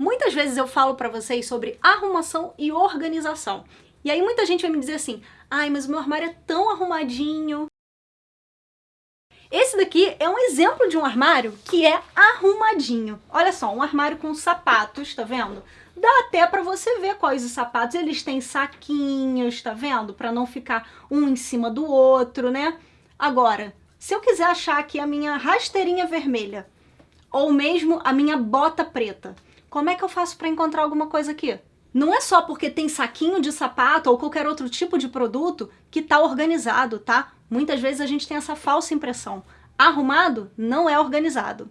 Muitas vezes eu falo para vocês sobre arrumação e organização. E aí muita gente vai me dizer assim, ai, mas o meu armário é tão arrumadinho. Esse daqui é um exemplo de um armário que é arrumadinho. Olha só, um armário com sapatos, tá vendo? Dá até para você ver quais os sapatos. Eles têm saquinhos, tá vendo? Para não ficar um em cima do outro, né? Agora, se eu quiser achar aqui a minha rasteirinha vermelha, ou mesmo a minha bota preta, como é que eu faço para encontrar alguma coisa aqui? Não é só porque tem saquinho de sapato ou qualquer outro tipo de produto que tá organizado, tá? Muitas vezes a gente tem essa falsa impressão. Arrumado não é organizado.